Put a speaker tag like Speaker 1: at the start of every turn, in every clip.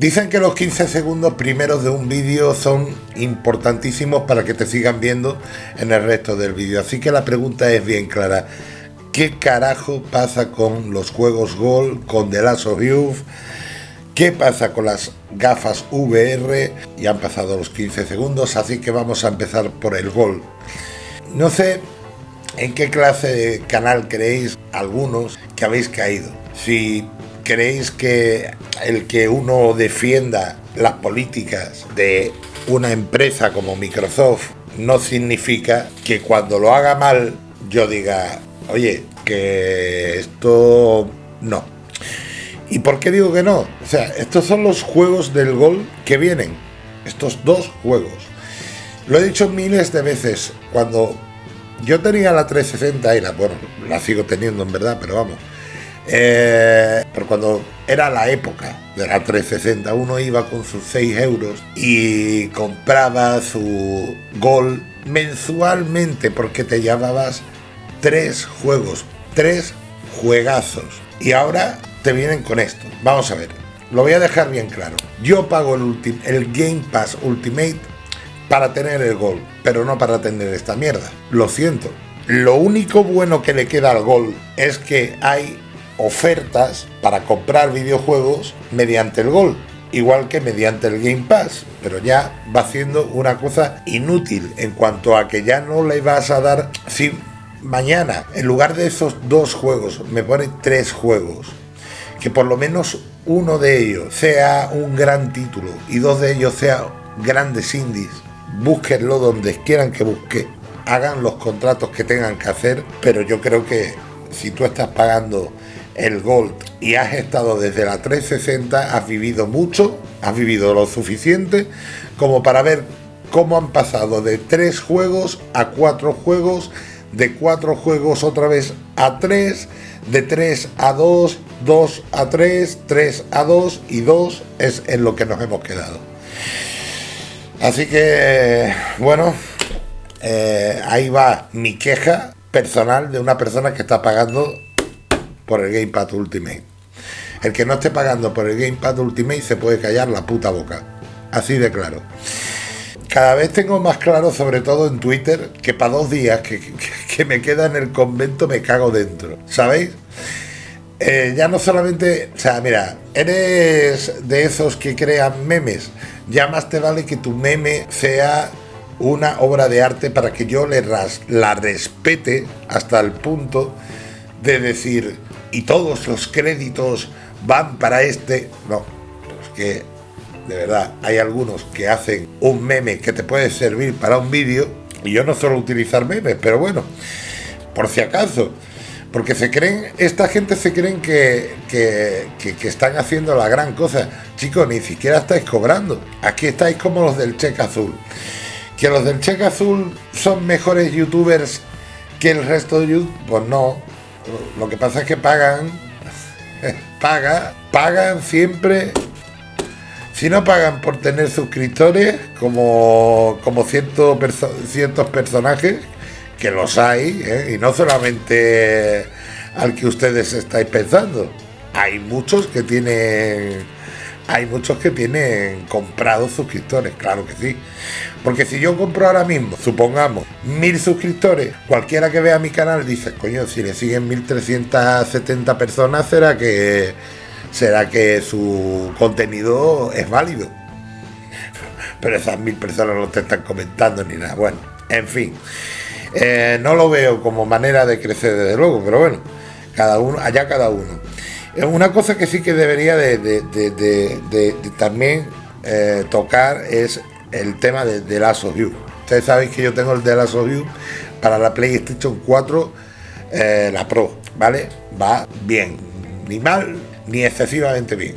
Speaker 1: Dicen que los 15 segundos primeros de un vídeo son importantísimos para que te sigan viendo en el resto del vídeo. Así que la pregunta es bien clara. ¿Qué carajo pasa con los juegos Gol, con The Last of Us? ¿Qué pasa con las gafas VR? Ya han pasado los 15 segundos, así que vamos a empezar por el Gol. No sé en qué clase de canal creéis algunos que habéis caído. Si creéis que el que uno defienda las políticas de una empresa como Microsoft no significa que cuando lo haga mal yo diga, oye, que esto no. ¿Y por qué digo que no? O sea, estos son los juegos del gol que vienen. Estos dos juegos. Lo he dicho miles de veces. Cuando yo tenía la 360 y la, bueno, la sigo teniendo en verdad, pero vamos eh, pero cuando era la época de la 360, uno iba con sus 6 euros y compraba su gol mensualmente porque te llevabas tres juegos, tres juegazos. Y ahora te vienen con esto. Vamos a ver, lo voy a dejar bien claro. Yo pago el, el Game Pass Ultimate para tener el gol, pero no para tener esta mierda. Lo siento. Lo único bueno que le queda al gol es que hay ofertas para comprar videojuegos mediante el Gol, igual que mediante el Game Pass, pero ya va siendo una cosa inútil en cuanto a que ya no le vas a dar si mañana en lugar de esos dos juegos me pone tres juegos, que por lo menos uno de ellos sea un gran título y dos de ellos sean grandes indies, búsquenlo donde quieran que busque, hagan los contratos que tengan que hacer, pero yo creo que si tú estás pagando el Gold y has estado desde la 360, has vivido mucho, has vivido lo suficiente como para ver cómo han pasado de tres juegos a cuatro juegos, de cuatro juegos otra vez a tres, de tres a dos, dos a tres, tres a dos y dos es en lo que nos hemos quedado. Así que, bueno, eh, ahí va mi queja personal de una persona que está pagando por el Gamepad Ultimate. El que no esté pagando por el Gamepad Ultimate se puede callar la puta boca. Así de claro. Cada vez tengo más claro, sobre todo en Twitter, que para dos días que, me queda en el convento me cago dentro. ¿Sabéis? Eh, ya no solamente, o sea, mira, eres de esos que crean memes, ya más te vale que tu meme sea una obra de arte para que yo le la respete hasta el punto de decir, y todos los créditos van para este. No, es que de verdad hay algunos que hacen un meme que te puede servir para un vídeo y yo no suelo utilizar memes, pero bueno, por si acaso. Porque se creen, esta gente se creen que, que, que, están haciendo la gran cosa. Chicos, ni siquiera estáis cobrando. Aquí estáis como los del cheque azul. Que los del cheque azul son mejores youtubers que el resto de YouTube. Pues no, lo que pasa es que pagan, paga, pagan siempre. Si no pagan por tener suscriptores, como, como ciertos, ciertos personajes, que los hay, ¿eh? y no solamente al que ustedes estáis pensando. Hay muchos que tienen hay muchos que tienen comprados suscriptores, claro que sí. Porque si yo compro ahora mismo, supongamos, mil suscriptores, cualquiera que vea mi canal dice, coño, si le siguen 1370 personas, será que será que su contenido es válido. Pero esas mil personas no te están comentando ni nada. Bueno, en fin. Eh, no lo veo como manera de crecer desde luego, pero bueno, cada uno, allá cada uno. Una cosa que sí que debería de, también eh, tocar es el tema de, The Last of Ustedes saben que yo tengo el The Last of para la PlayStation 4, eh, la Pro, ¿vale? Va bien, ni mal, ni excesivamente bien.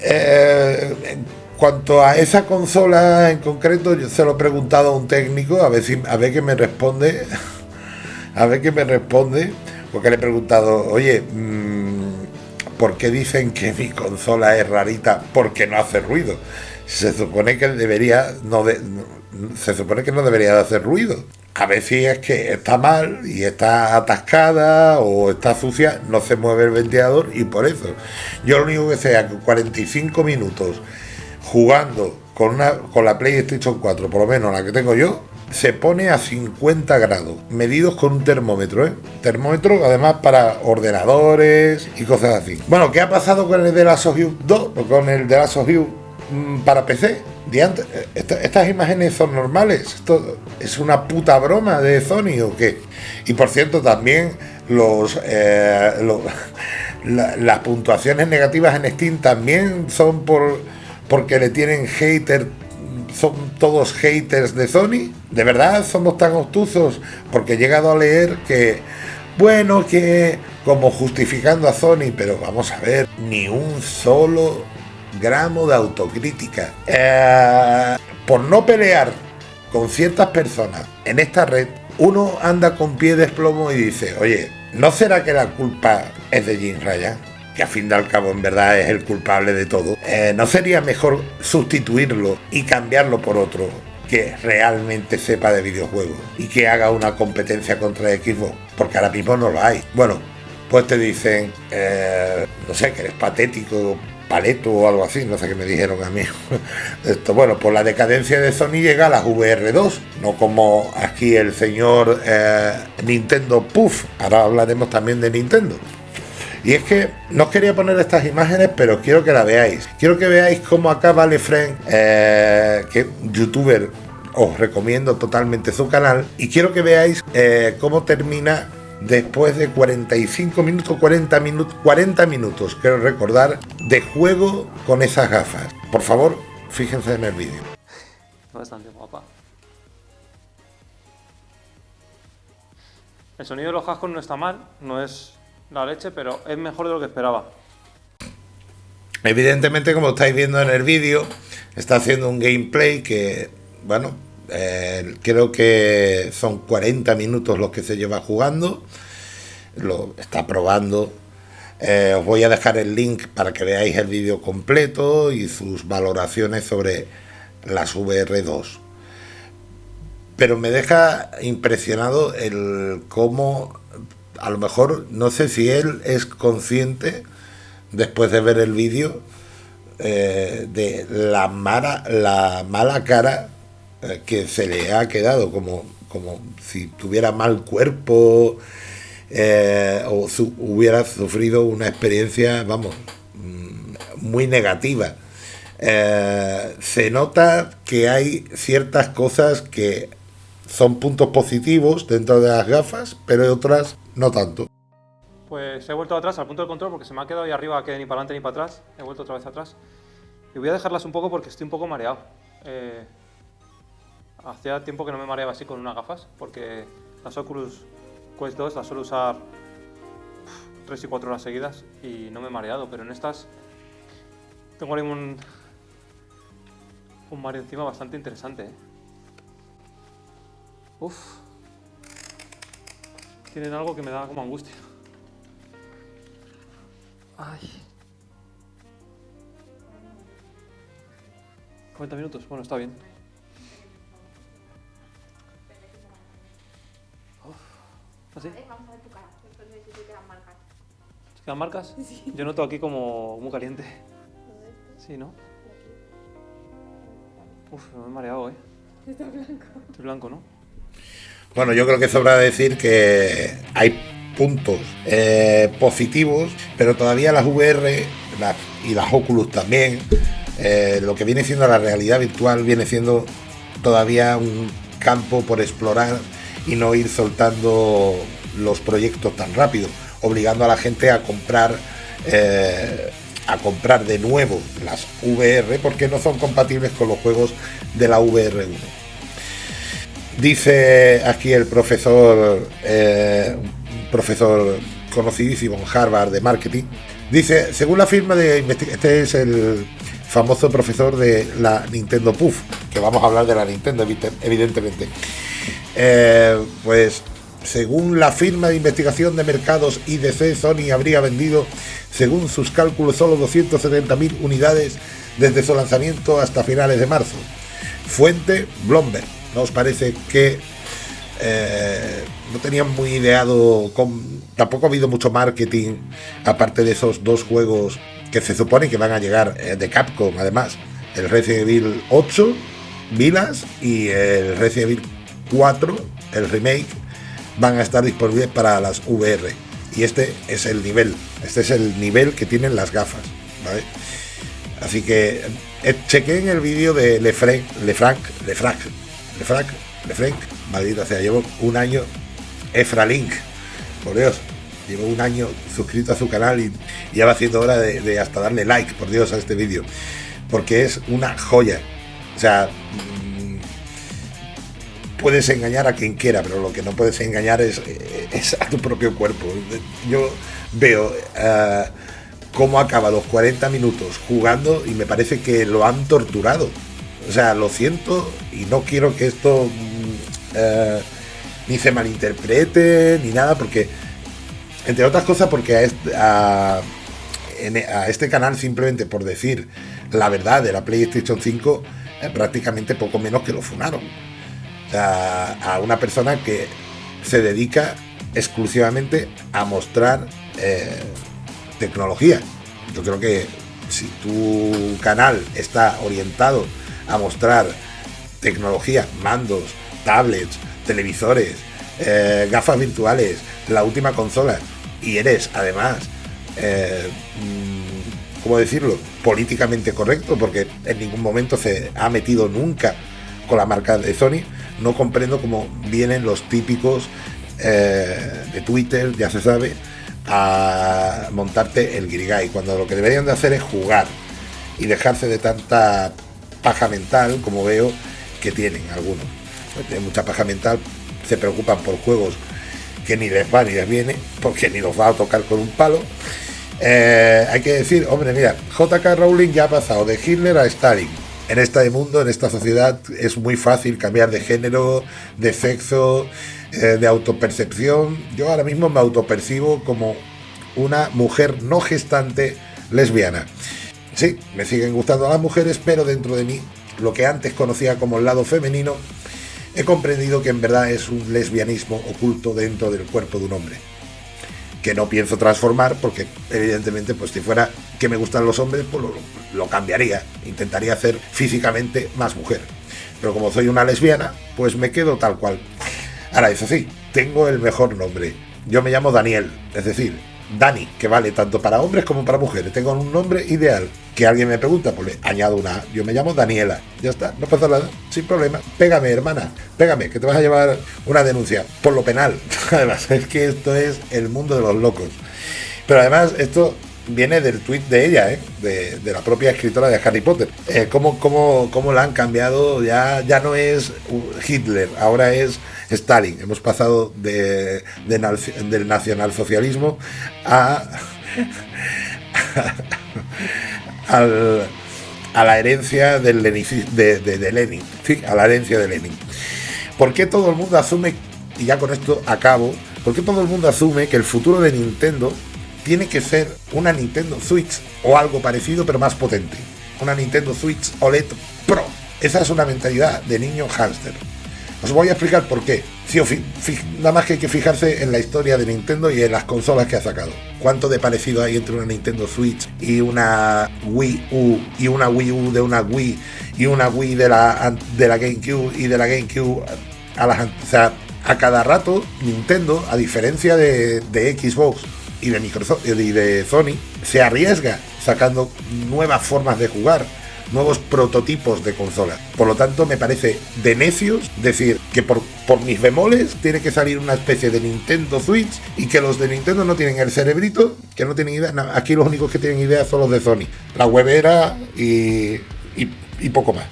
Speaker 1: Eh, en cuanto a esa consola en concreto, yo se lo he preguntado a un técnico, a ver, si, a ver qué me responde, a ver qué me responde, porque le he preguntado, oye, mm, ¿por qué dicen que mi consola es rarita porque no hace ruido? Se supone que debería no, se supone que no debería de hacer ruido. A veces es que está mal y está atascada o está sucia, no se mueve el ventilador y por eso. Yo lo único que que 45 minutos jugando con, una, con la PlayStation 4, por lo menos la que tengo yo, se pone a 50 grados, medidos con un termómetro, ¿eh? Termómetro además para ordenadores y cosas así. Bueno, ¿qué ha pasado con el de la of 2? O con el de la of mm, para PC. estas imágenes son normales. Esto es una puta broma de Sony o qué. Y por cierto, también los, eh, las puntuaciones negativas en Steam también son por porque le tienen hater son todos haters de Sony. De verdad somos tan obtusos porque he llegado a leer que, bueno, que como justificando a Sony, pero vamos a ver, ni un solo gramo de autocrítica. Eh, por no pelear con ciertas personas en esta red, uno anda con pie de plomo y dice, oye, ¿no será que la culpa es de Jim Ryan? Que a fin de al cabo en verdad es el culpable de todo, eh, ¿no sería mejor sustituirlo y cambiarlo por otro que realmente sepa de videojuegos y que haga una competencia contra Xbox? Porque ahora mismo no lo hay. Bueno, pues te dicen, eh, no sé, que eres patético, paleto o algo así, no sé qué me dijeron a mí. Esto, bueno, por la decadencia de Sony llega a las VR2, no como aquí el señor eh, Nintendo Puff. Ahora hablaremos también de Nintendo. Y es que no os quería poner estas imágenes, pero quiero que la veáis. Quiero que veáis cómo acá Vale eh, que youtuber, os recomiendo totalmente su canal. Y quiero que veáis eh, cómo termina después de 45 minutos, 40 minutos, 40 minutos, quiero recordar, de juego con esas gafas. Por favor, fíjense en el vídeo.
Speaker 2: Bastante guapa. El sonido de los cascos no está mal, no es la leche, pero es mejor de lo que esperaba.
Speaker 1: Evidentemente, como estáis viendo en el vídeo, está haciendo un gameplay que, bueno, eh, creo que son 40 minutos los que se lleva jugando. Lo está probando. Eh, os voy a dejar el link para que veáis el vídeo completo y sus valoraciones sobre las VR2. Pero me deja impresionado el cómo a lo mejor no sé si él es consciente, después de ver el vídeo, eh, de la mala, la mala cara eh, que se le ha quedado, como, como si tuviera mal cuerpo eh, o hubiera sufrido una experiencia, vamos, mm, muy negativa. se nota que hay ciertas cosas que son puntos positivos dentro de las gafas, pero hay otras no tanto.
Speaker 2: Pues he vuelto atrás al punto de control porque se me ha quedado ahí arriba que ni para adelante ni para atrás. He vuelto otra vez atrás. Y voy a dejarlas un poco porque estoy un poco mareado. Eh, hacía tiempo que no me mareaba así con unas gafas porque las Oculus Quest 2 las suelo usar 3 y 4 horas seguidas y no me he mareado, pero en estas tengo un, un mareo encima bastante interesante. ¿eh? Uf tienen algo que me da como angustia. Ay. 40 minutos, bueno, está bien. ¿Así? Vamos a ver tu cara, si te quedan marcas. ¿Se quedan marcas? Sí. Yo noto aquí como muy caliente. Sí, ¿no? Uf, me he mareado, ¿eh?
Speaker 3: Está blanco.
Speaker 2: Estoy blanco, ¿no?
Speaker 1: Bueno, yo creo que sobra decir que hay puntos eh, positivos, pero todavía las VR y las Oculus también, eh, lo que viene siendo la realidad virtual viene siendo todavía un campo por explorar y no ir soltando los proyectos tan rápido, obligando a la gente a comprar eh, a comprar de nuevo las VR porque no son compatibles con los juegos de la VR1. Dice aquí el profesor, eh, profesor conocidísimo en Harvard de marketing, dice, según la firma de este es el famoso profesor de la Nintendo Puff, que vamos a hablar de la Nintendo evidentemente, eh, pues según la firma de investigación de mercados IDC, Sony habría vendido, según sus cálculos, solo 270.000 unidades desde su lanzamiento hasta finales de marzo. Fuente Bloomberg. ¿No os parece que eh, no tenían muy ideado, tampoco ha habido mucho marketing, aparte de esos dos juegos que se supone que van a llegar eh, de Capcom, además, el Resident Evil 8, Vilas y el Resident Evil 4, el remake, van a estar disponibles para las VR. Y este es el nivel, este es el nivel que tienen las gafas, ¿vale? Así que eh, chequé en el vídeo de Lefranc, Lefranc, Lefranc, Lefranc, Lefranc, maldita sea, llevo un año, Efralink, por Dios, llevo un año suscrito a su canal y, ya va haciendo hora de, hasta darle like, por Dios, a este vídeo, porque es una joya. O sea, mm, puedes engañar a quien quiera, pero lo que no puedes engañar es, a tu propio cuerpo. Yo veo uh, cómo acaba los 40 minutos jugando y me parece que lo han torturado. O sea, lo siento y no quiero que esto mm, uh, ni se malinterprete ni nada, porque entre otras cosas porque a este, canal simplemente por decir la verdad de la PlayStation 5 eh, prácticamente poco menos que lo funaron. A una persona que se dedica exclusivamente a mostrar eh, tecnología. Yo creo que si tu canal está orientado a mostrar tecnología, mandos, tablets, televisores, eh, gafas virtuales, la última consola, y eres además, eh, mm, ¿cómo decirlo?, políticamente correcto, porque en ningún momento se ha metido nunca con la marca de Sony, no comprendo cómo vienen los típicos eh, de Twitter, ya se sabe, a montarte el Girigay, cuando lo que deberían de hacer es jugar y dejarse de tanta paja mental como veo que tienen algunos. Tienen mucha paja mental, se preocupan por juegos que ni les va ni les viene, porque ni los va a tocar con un palo. Eh, hay que decir, hombre, mira, JK Rowling ya ha pasado de Hitler a Stalin. En este mundo, en esta sociedad, es muy fácil cambiar de género, de sexo, eh, de autopercepción. Yo ahora mismo me autopercibo como una mujer no gestante lesbiana. Sí, me siguen gustando las mujeres, pero dentro de mí, lo que antes conocía como el lado femenino, he comprendido que en verdad es un lesbianismo oculto dentro del cuerpo de un hombre. Que no pienso transformar porque evidentemente pues si fuera que me gustan los hombres pues lo, cambiaría, intentaría hacer físicamente más mujer. Pero como soy una lesbiana pues me quedo tal cual. Ahora es así, tengo el mejor nombre. Yo me llamo Daniel, es decir, Dani, que vale tanto para hombres como para mujeres. Tengo un nombre ideal. Que alguien me pregunta, pues le añado una Yo me llamo Daniela. Ya está, no pasa nada, sin problema. Pégame, hermana, pégame, que te vas a llevar una denuncia por lo penal. Además, es que esto es el mundo de los locos. Pero además, esto viene del tweet de ella, ¿eh? de, la propia escritora de Harry Potter. Eh, cómo, cómo, la han cambiado, ya, ya no es Hitler, ahora es Stalin. Hemos pasado de, del nacionalsocialismo a, a la herencia de, Lenin. A la herencia de Lenin. ¿Por qué todo el mundo asume, y ya con esto acabo, por qué todo el mundo asume que el futuro de Nintendo tiene que ser una Nintendo Switch o algo parecido pero más potente? Una Nintendo Switch OLED Pro. Esa es una mentalidad de niño hámster. Os voy a explicar por qué. nada más que hay que fijarse en la historia de Nintendo y en las consolas que ha sacado. ¿Cuánto de parecido hay entre una Nintendo Switch y una Wii U y una Wii U de una Wii y una Wii de la, de la GameCube y de la GameCube a las... O sea, a cada rato Nintendo, a diferencia de, de Xbox y de Microsoft y de Sony, se arriesga sacando nuevas formas de jugar nuevos prototipos de consolas. Por lo tanto, me parece de necios decir que por, por mis bemoles tiene que salir una especie de Nintendo Switch y que los de Nintendo no tienen el cerebrito, que no tienen idea. aquí los únicos que tienen idea son los de Sony. La webera y, y, poco más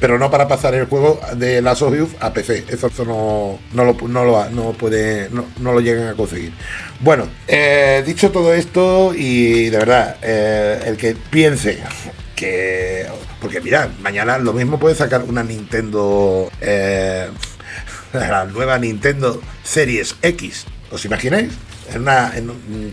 Speaker 1: pero no para pasar el juego de Last of a PC. Eso, no, no, lo, no, lo, no puede, no, no, lo llegan a conseguir. Bueno, eh, dicho todo esto, y de verdad, eh, el que piense que porque mirad, mañana lo mismo puede sacar una Nintendo eh, la nueva Nintendo Series X ¿os imagináis?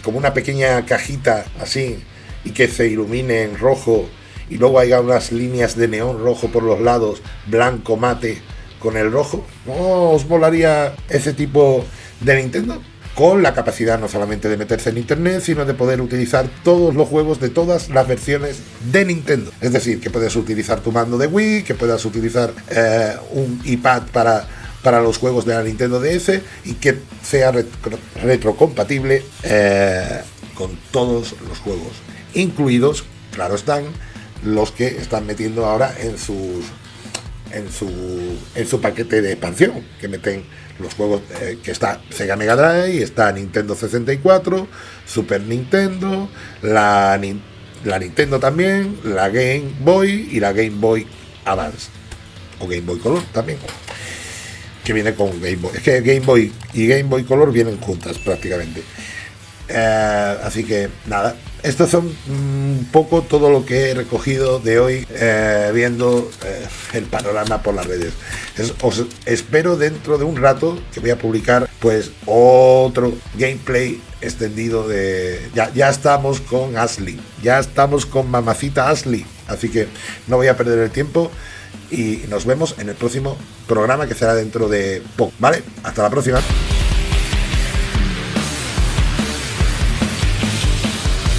Speaker 1: Como una pequeña cajita así y que se ilumine en rojo y luego haya unas líneas de neón rojo por los lados blanco mate con el rojo ¿no os volaría ese tipo de Nintendo? Con la capacidad no solamente de meterse en internet, sino de poder utilizar todos los juegos de todas las versiones de Nintendo. Es decir, que puedes utilizar tu mando de Wii, que puedas utilizar eh, un iPad para, para los juegos de la Nintendo DS y que sea retrocompatible eh, con todos los juegos, incluidos, claro están, los que están metiendo ahora en sus en su en su paquete de expansión que meten los juegos eh, que está Sega Mega Drive, está Nintendo 64, Super Nintendo, la, la Nintendo también, la Game Boy y la Game Boy Advance. O Game Boy Color también. Que viene con Game Boy. Es que Game Boy y Game Boy Color vienen juntas prácticamente. Eh, así que nada, estos son un poco todo lo que he recogido de hoy eh, viendo eh, el panorama por las redes. os espero dentro de un rato que voy a publicar pues otro gameplay extendido de... Ya, ya estamos con Ashley, ya estamos con mamacita Ashley, así que no voy a perder el tiempo y nos vemos en el próximo programa que será dentro de poco, ¿vale? Hasta la próxima.